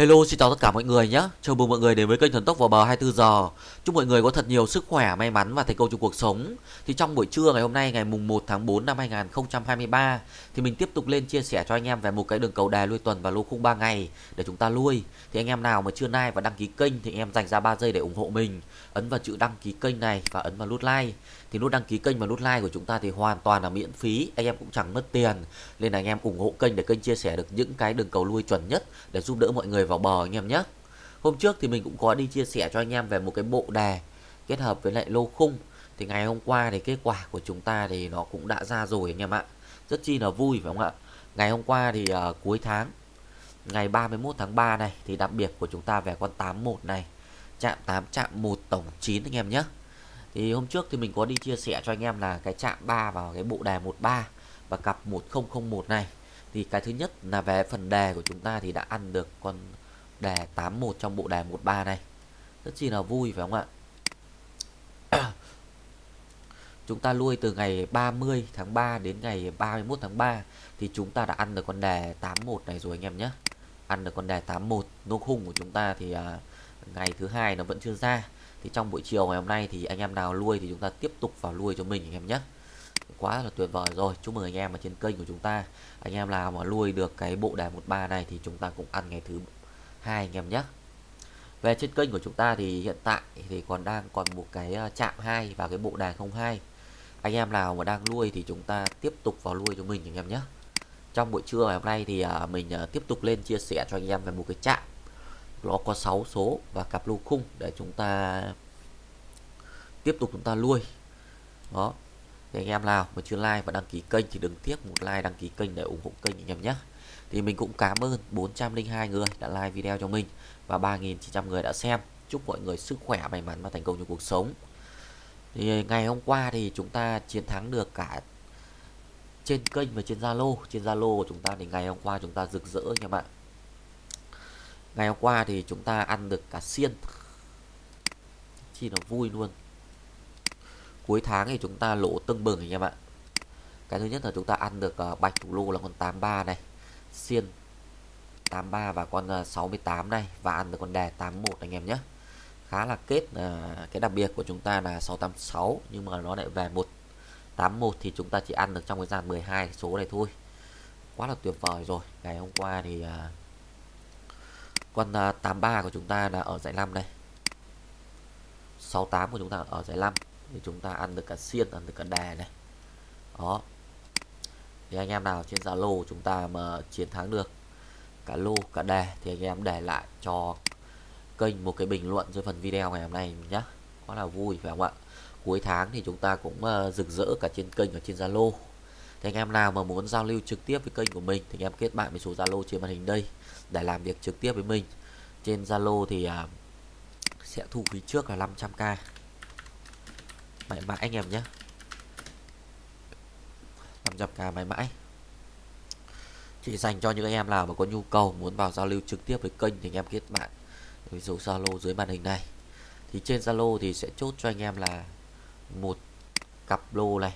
Hello xin chào tất cả mọi người nhé. Chào mừng mọi người đến với kênh Thần Tốc vào bờ 24 giờ. Chúc mọi người có thật nhiều sức khỏe, may mắn và thành công trong cuộc sống. Thì trong buổi trưa ngày hôm nay ngày mùng 1 tháng 4 năm 2023 Thì mình tiếp tục lên chia sẻ cho anh em về một cái đường cầu đài lui tuần và lô khung 3 ngày Để chúng ta lui. Thì anh em nào mà chưa like và đăng ký kênh thì anh em dành ra 3 giây để ủng hộ mình. Ấn vào chữ đăng ký kênh này và ấn vào nút like. Thì nút đăng ký kênh và nút like của chúng ta thì hoàn toàn là miễn phí. Anh em cũng chẳng mất tiền. Nên là anh em ủng hộ kênh để kênh chia sẻ được những cái đường cầu lui chuẩn nhất Để giúp đỡ mọi người vào bờ anh em nhé. Hôm trước thì mình cũng có đi chia sẻ cho anh em về một cái bộ đề kết hợp với lại lô khung. Thì ngày hôm qua thì kết quả của chúng ta thì nó cũng đã ra rồi anh em ạ. Rất chi là vui phải không ạ? Ngày hôm qua thì uh, cuối tháng ngày 31 tháng 3 này thì đặc biệt của chúng ta về con 81 này. Chạm 8 chạm 1 tổng 9 anh em nhé thì hôm trước thì mình có đi chia sẻ cho anh em là cái chạm 3 vào cái bộ đề 13 và cặp 1001 này. Thì cái thứ nhất là về phần đề của chúng ta thì đã ăn được con đề 81 trong bộ đề 13 này. Rất chi là vui phải không ạ? Chúng ta nuôi từ ngày 30 tháng 3 đến ngày 31 tháng 3 thì chúng ta đã ăn được con đề 81 này rồi anh em nhé. Ăn được con đề 81 nô khung của chúng ta thì à, ngày thứ hai nó vẫn chưa ra thì trong buổi chiều ngày hôm nay thì anh em nào nuôi thì chúng ta tiếp tục vào nuôi cho mình anh em nhé. Quá là tuyệt vời rồi. Chúc mừng anh em ở trên kênh của chúng ta. Anh em nào mà nuôi được cái bộ đề 13 này thì chúng ta cũng ăn ngày thứ hai anh em nhé. Về trên kênh của chúng ta thì hiện tại thì còn đang còn một cái à, chạm 2 và cái bộ đài 02 anh em nào mà đang nuôi thì chúng ta tiếp tục vào nuôi cho mình anh em nhé. Trong buổi trưa ngày hôm nay thì à, mình à, tiếp tục lên chia sẻ cho anh em về một cái chạm nó có 6 số và cặp lô khung để chúng ta tiếp tục chúng ta nuôi. Đó. Thì anh em nào mà chưa like và đăng ký kênh thì đừng tiếc một like, đăng ký kênh để ủng hộ kênh anh em nhé. Thì mình cũng cảm ơn 402 người đã like video cho mình và 3.900 người đã xem. Chúc mọi người sức khỏe, may mắn và thành công trong cuộc sống. Thì ngày hôm qua thì chúng ta chiến thắng được cả trên kênh và trên Zalo. Trên Zalo của chúng ta thì ngày hôm qua chúng ta rực rỡ nha bạn ngày hôm qua thì chúng ta ăn được cả xiên. Chi nó vui luôn. Cuối tháng thì chúng ta lỗ tưng bừng anh em ạ. Cái thứ nhất là chúng ta ăn được uh, bạch thủ lô là con 83 này xiên 83 và con ờ, uh, 68 này và ăn được con đề 81 anh em nhé. Khá là kết uh, cái đặc biệt của chúng ta là 686 nhưng mà nó lại về 181 thì chúng ta chỉ ăn được trong cái dàn 12 số này thôi. Quá là tuyệt vời rồi. Ngày hôm qua thì uh, con à, 83 của chúng ta là ở giải 5 đây. 68 của chúng ta ở giải 5 thì chúng ta ăn được cả xiên, ăn được cả đề này. Đó. Thì anh em nào trên Zalo chúng ta mà chiến thắng được cả lô cả đề thì anh em để lại cho kênh một cái bình luận dưới phần video ngày hôm nay nhé quá là vui, phải không ạ? Cuối tháng thì chúng ta cũng ờ, rực rỡ cả trên kênh và trên Zalo thì anh em nào mà muốn giao lưu trực tiếp với kênh của mình thì anh em kết bạn với số Zalo trên màn hình đây để làm việc trực tiếp với mình. Trên Zalo thì uh, sẽ thu phí trước là 500k mãi mãi anh em nhé. 500k mãi mãi. Chỉ dành cho những anh em nào mà có nhu cầu muốn vào giao lưu trực tiếp với kênh thì anh em kết bạn với số Zalo dưới màn hình này. Thì trên Zalo thì sẽ chốt cho anh em là một cặp lô này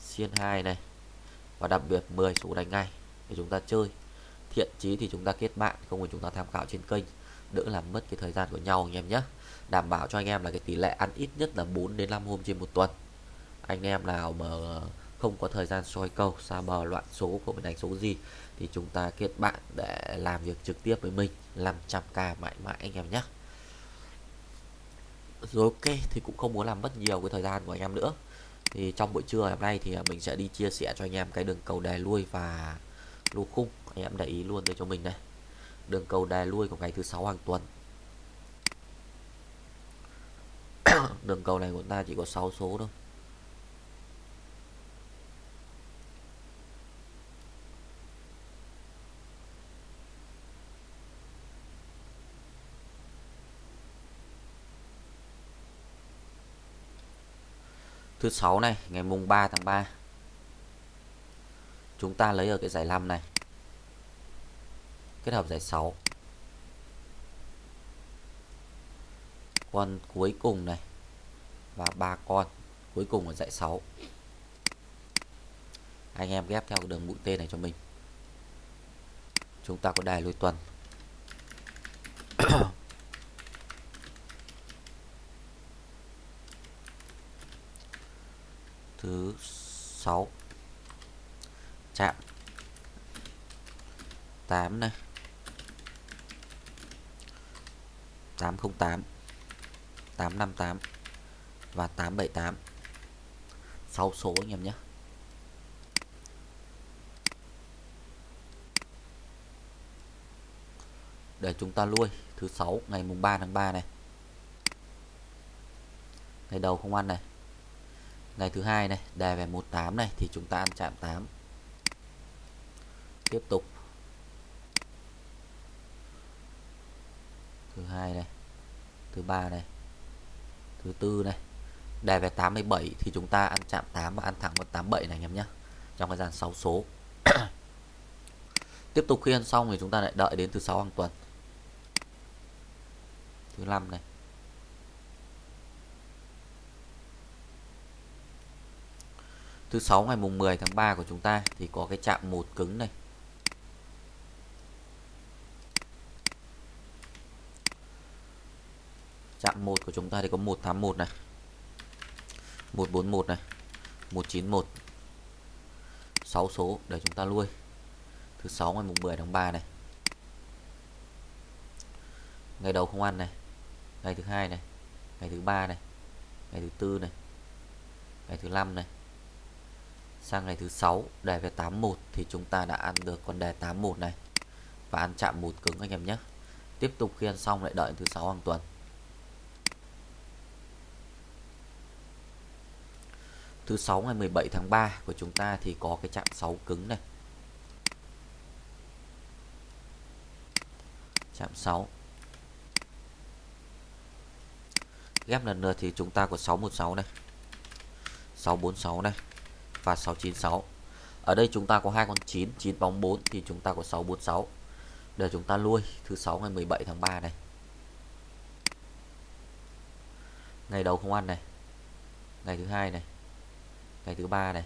xiên 2 này và đặc biệt 10 số đánh ngay để chúng ta chơi. Thiện chí thì chúng ta kết bạn, không phải chúng ta tham khảo trên kênh. Đỡ làm mất cái thời gian của nhau anh em nhé. Đảm bảo cho anh em là cái tỷ lệ ăn ít nhất là 4 đến 5 hôm trên một tuần. Anh em nào mà không có thời gian soi câu xa bờ, loạn số không phải đánh số gì, thì chúng ta kết bạn để làm việc trực tiếp với mình 500k mãi mãi anh em nhé. Rồi ok, thì cũng không muốn làm mất nhiều cái thời gian của anh em nữa thì trong buổi trưa hôm nay thì à, mình sẽ đi chia sẻ cho anh em cái đường cầu đè lui và lô khung. Anh em để ý luôn đây cho mình đây. Đường cầu đè lui của ngày thứ sáu hàng tuần. Đường cầu này của ta chỉ có 6 số thôi. Thứ sáu này, ngày mùng 3 tháng 3 chúng ta lấy ở cái giải 5 này. Kết hợp giải 6 con cuối cùng này và ba con cuối cùng ở giải 6 anh em ghép theo đường mũi tên này cho mình. Chúng ta có đài lôi tuần. Thứ 6 chạm. 8 này. 808 858 và 878 6 số anh em nhé. Để chúng ta nuôi thứ sáu, ngày mùng 3 tháng 3 này. Ngày đầu không ăn này ngày thứ hai này đề về 18 này, thì chúng ta ăn chạm 8 tiếp tục. Thứ hai này, thứ ba này, thứ tư này. Đề về 87 thì chúng ta ăn chạm 8 và ăn thẳng 187 này anh em nhé. Trong cái dàn 6 số. Tiếp tục khi ăn xong thì chúng ta lại đợi đến thứ sáu hàng tuần. Thứ năm này. Thứ sáu ngày mùng 10 tháng 3 của chúng ta thì có cái chạm một cứng này. Chạm một của chúng ta thì có 181 này 141 này 191 6 số để chúng ta nuôi thứ sáu ngày mùng 10 tháng 3 này. Ngày đầu không ăn này, ngày thứ hai này, ngày thứ ba này, ngày thứ tư này, ngày thứ năm này sang ngày thứ sáu, đề về 81 thì chúng ta đã ăn được con đề 81 này. Và ăn chạm một cứng anh em nhé. Tiếp tục khi ăn xong lại đợi thứ sáu hàng tuần. Thứ sáu ngày 17 tháng 3 của chúng ta thì có cái chạm 6 cứng này. Chạm 6 ghép lần lượt thì chúng ta có 616 này. 646 này và 696 ở đây chúng ta có hai con 9 9 bóng 4 thì chúng ta có 646 để chúng ta nuôi thứ sáu ngày 17 tháng 3 này. Ngày đầu không ăn này. Ngày thứ hai này. Ngày thứ ba này.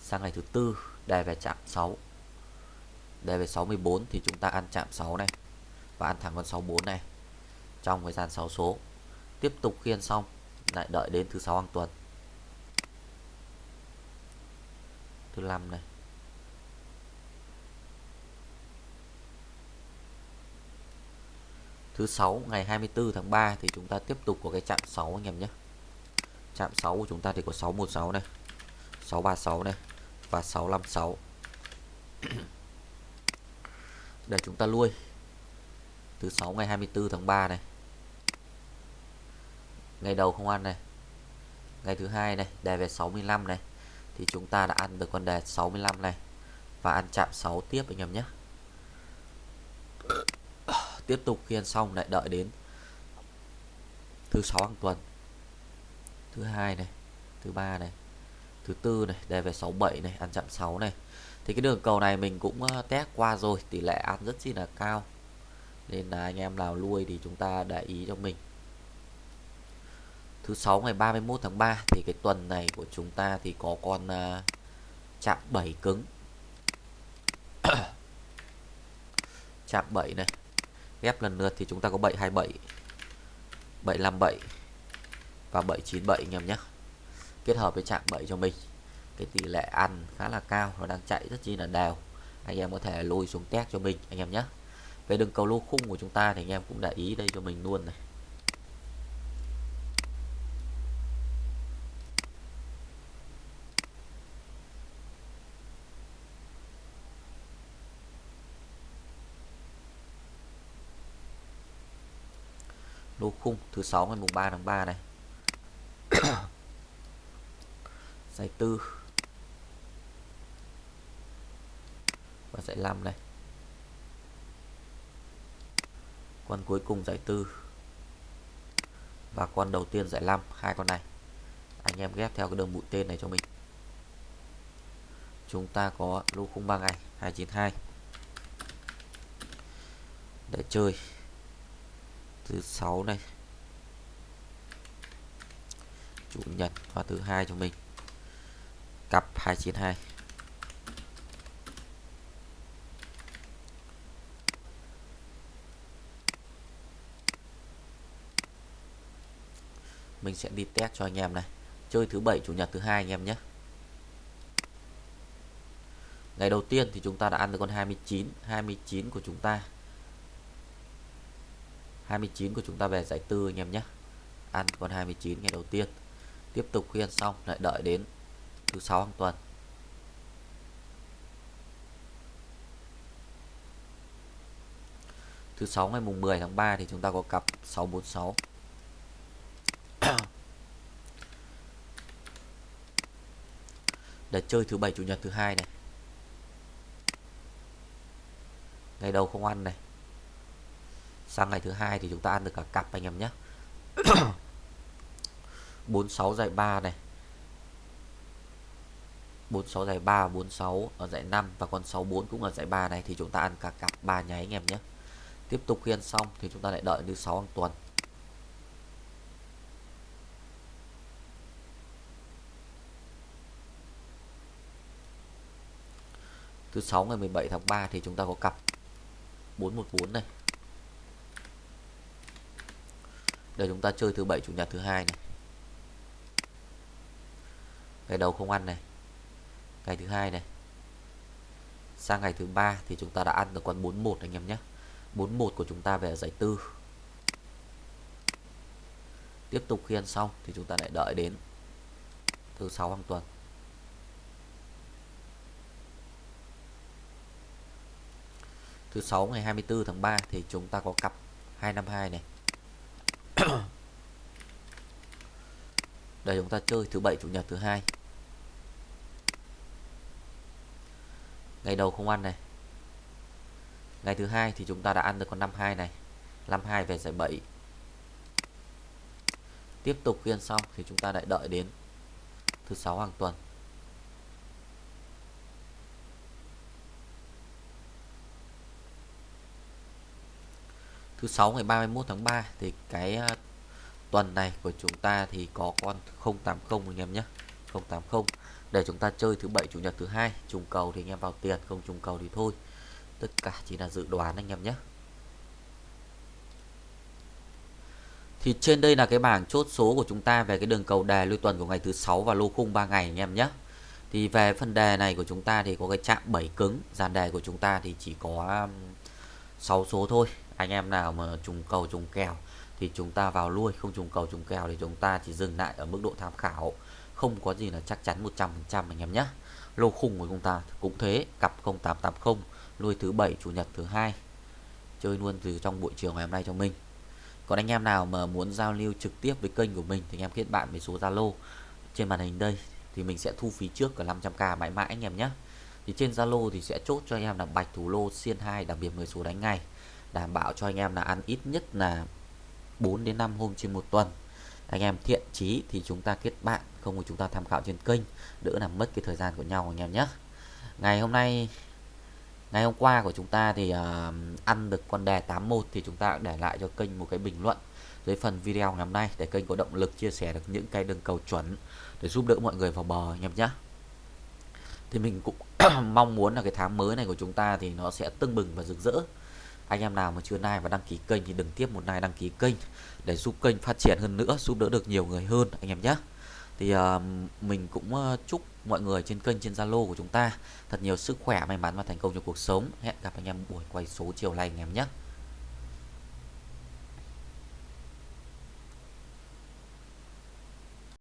Sang ngày thứ tư đề về chạm 6 đề về 64 thì chúng ta ăn chạm 6 này. Và ăn thẳng con 64 này. Trong thời gian 6 số. Tiếp tục khiên xong. Lại đợi đến thứ sáu hàng tuần. Thứ năm này. Thứ sáu, ngày 24 tháng 3 thì chúng ta tiếp tục có cái chạm 6 anh em nhé. Chạm 6 của chúng ta thì có 616 này 636 này và 656 để chúng ta nuôi thứ sáu, ngày 24 tháng 3 này. Ngày đầu không ăn này. Ngày thứ hai này đề về 65 này thì chúng ta đã ăn được con đề 65 này. Và ăn chạm 6 tiếp anh em nhé. Tiếp tục khi ăn xong lại đợi đến thứ sáu hàng tuần. Thứ hai này, thứ ba này, thứ tư này, đề về 67 này, ăn chạm 6 này. Thì cái đường cầu này mình cũng ờ, test qua rồi, tỷ lệ ăn rất chi là cao. Nên là anh em nào nuôi thì chúng ta để ý cho mình thứ sáu ngày 31 tháng 3 thì cái tuần này của chúng ta thì có con uh, chạm 7 cứng. Chạm 7 này. Ghép lần lượt thì chúng ta có 727 757 và 797 anh em nhé. Kết hợp với chạm 7 cho mình. Cái tỷ lệ ăn khá là cao nó đang chạy rất chi là đều anh em có thể lôi xuống test cho mình anh em nhé. Về đường cầu lô khung của chúng ta thì anh em cũng để ý đây cho mình luôn này. Lô khung, thứ sáu ngày mùng 3 tháng 3 này. Giải tư. Và giải 5 này. Con cuối cùng giải tư. Và con đầu tiên giải 5 hai con này. Anh em ghép theo cái đường mũi tên này cho mình. Chúng ta có lô khung 3 ngày 292 để chơi thứ sáu này. Chủ nhật và thứ hai cho mình. Cặp 292 mình sẽ đi test cho anh em này. Chơi thứ bảy, chủ nhật, thứ hai anh em nhé. Ngày đầu tiên thì chúng ta đã ăn được con 29 29 của chúng ta. 29 của chúng ta về giải tư anh em nhé. Ăn con 29 ngày đầu tiên. Tiếp tục khuyên xong, lại đợi đến thứ sáu hàng tuần. Thứ sáu ngày mùng 10 tháng 3 thì chúng ta có cặp 646 để chơi thứ bảy, chủ nhật, thứ hai này. Ngày đầu không ăn này sang ngày thứ hai thì chúng ta ăn được cả cặp anh em nhé. 46 giải 3 này. 46 giải 3 46 ở giải 5 và con 64 cũng ở giải 3 này thì chúng ta ăn cả cặp 3 nháy anh em nhé. Tiếp tục khiên xong thì chúng ta lại đợi thứ 6 hàng tuần. Thứ 6 ngày 17 tháng 3 thì chúng ta có cặp 414 này. Để chúng ta chơi thứ bảy, chủ nhật thứ hai này. Ngày đầu không ăn này. Ngày thứ hai này. Sang ngày thứ ba thì chúng ta đã ăn được con 41 anh em nhé. 41 của chúng ta về giải tư. Tiếp tục khi ăn xong thì chúng ta lại đợi đến thứ sáu hàng tuần. Thứ sáu ngày 24 tháng 3 thì chúng ta có cặp 252 này. đây, chúng ta chơi thứ bảy, chủ nhật thứ hai. Ngày đầu không ăn này. Ngày thứ hai thì chúng ta đã ăn được con 52 này. 52 về giải 7 tiếp tục khiên xong thì chúng ta lại đợi đến thứ sáu hàng tuần. Thứ sáu ngày 31 tháng 3 thì cái ờ, tuần này của chúng ta thì có con 080 anh em nhé. 080 để chúng ta chơi thứ bảy, chủ nhật, thứ hai, trùng cầu thì anh em vào tiền, không trùng cầu thì thôi. Tất cả chỉ là dự đoán anh em nhé. Thì trên đây là cái bảng chốt số của chúng ta về cái đường cầu đề lưu tuần của ngày thứ sáu và lô khung 3 ngày anh em nhé. Thì về phần đề này của chúng ta thì có cái chạm 7 cứng, dàn đề của chúng ta thì chỉ có 6 số thôi anh em nào mà trùng cầu trùng kèo thì chúng ta vào lui, không trùng cầu trùng kèo thì chúng ta chỉ dừng lại ở mức độ tham khảo. Không có gì là chắc chắn 100% anh em nhé. Lô khung của chúng ta cũng thế, cặp 0880 nuôi thứ bảy, chủ nhật thứ hai, chơi luôn từ trong buổi chiều ngày hôm nay cho mình. Còn anh em nào mà muốn giao lưu trực tiếp với kênh của mình thì anh em kết bạn với số Zalo trên màn hình đây, thì mình sẽ thu phí trước cả 500k mãi mãi anh em nhé. Thì trên Zalo thì sẽ chốt cho anh em là bạch thủ lô xiên 2 đặc biệt 10 số đánh ngày đảm bảo cho anh em là ăn ít nhất là 4 đến 5 hôm trên một tuần. Anh em thiện chí thì chúng ta kết bạn không thì chúng ta tham khảo trên kênh đỡ làm mất cái thời gian của nhau anh em nhé. Ngày hôm nay ngày hôm qua của chúng ta thì uh, ăn được con đề 81 thì chúng ta để lại cho kênh một cái bình luận dưới phần video ngày hôm nay để kênh có động lực chia sẻ được những cái đường cầu chuẩn để giúp đỡ mọi người vào bờ anh em nhé. Thì mình cũng mong muốn là cái tháng mới này của chúng ta thì nó sẽ tưng bừng và rực rỡ anh em nào mà chưa like và đăng ký kênh thì đừng tiếp một like đăng ký kênh để giúp kênh phát triển hơn nữa giúp đỡ được nhiều người hơn anh em nhé. Thì uh, mình cũng uh, chúc mọi người trên kênh trên Zalo của chúng ta thật nhiều sức khỏe may mắn và thành công trong cuộc sống. Hẹn gặp anh em buổi quay số chiều nay anh em nhé.